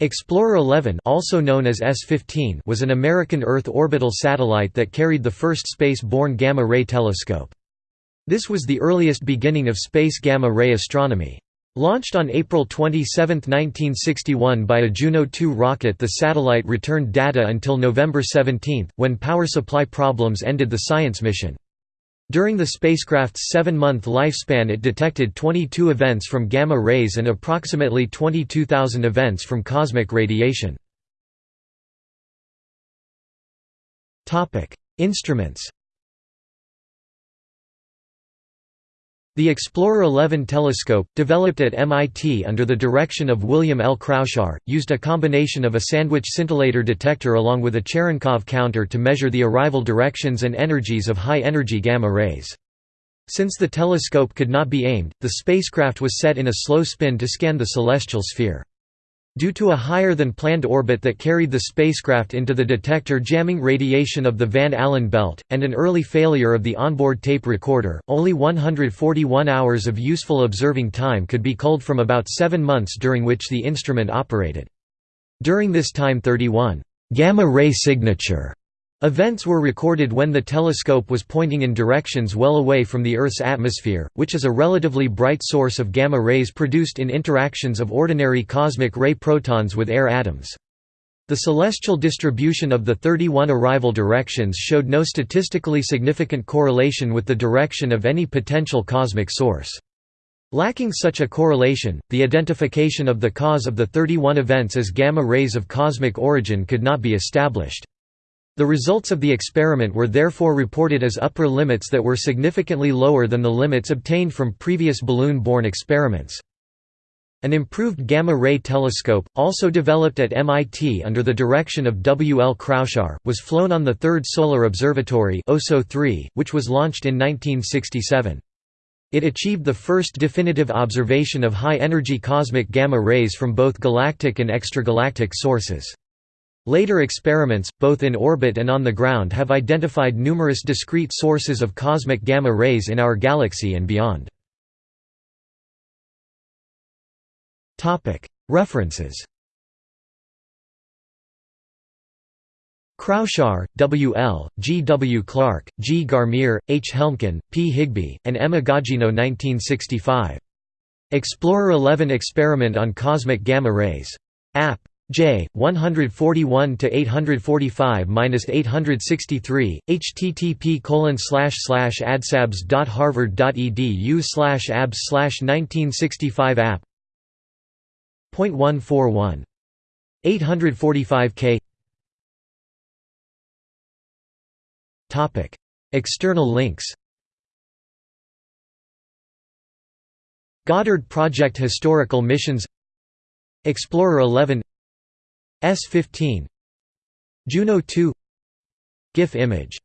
Explorer 11 also known as S-15 was an American Earth orbital satellite that carried the first space-borne gamma-ray telescope. This was the earliest beginning of space gamma-ray astronomy. Launched on April 27, 1961 by a Juno 2 rocket the satellite returned data until November 17, when power supply problems ended the science mission. During the spacecraft's seven-month lifespan it detected 22 events from gamma rays and approximately 22,000 events from cosmic radiation. Instruments The Explorer 11 telescope, developed at MIT under the direction of William L. Kraushaar, used a combination of a sandwich scintillator detector along with a Cherenkov counter to measure the arrival directions and energies of high-energy gamma rays. Since the telescope could not be aimed, the spacecraft was set in a slow spin to scan the celestial sphere. Due to a higher-than-planned orbit that carried the spacecraft into the detector jamming radiation of the Van Allen belt, and an early failure of the onboard tape recorder, only 141 hours of useful observing time could be culled from about seven months during which the instrument operated. During this time 31 gamma-ray signature Events were recorded when the telescope was pointing in directions well away from the Earth's atmosphere, which is a relatively bright source of gamma rays produced in interactions of ordinary cosmic ray protons with air atoms. The celestial distribution of the 31 arrival directions showed no statistically significant correlation with the direction of any potential cosmic source. Lacking such a correlation, the identification of the cause of the 31 events as gamma rays of cosmic origin could not be established. The results of the experiment were therefore reported as upper limits that were significantly lower than the limits obtained from previous balloon-borne experiments. An improved gamma-ray telescope, also developed at MIT under the direction of W. L. Kraushaar, was flown on the Third Solar Observatory which was launched in 1967. It achieved the first definitive observation of high-energy cosmic gamma rays from both galactic and extragalactic sources. Later experiments, both in orbit and on the ground have identified numerous discrete sources of cosmic gamma rays in our galaxy and beyond. References Kraushaar, W. L., G. W. Clark, G. Garmire, H. Helmken, P. Higbie, and M. Agogino 1965. Explorer 11 Experiment on Cosmic Gamma Rays. App. J 141 to 845 863 http colon slash slash adsabs.harvard.edu slash abs slash 1965 app. point one four one. 845 k. Topic. External links. Goddard Project Historical Missions. Explorer 11 S15 Juno 2 GIF image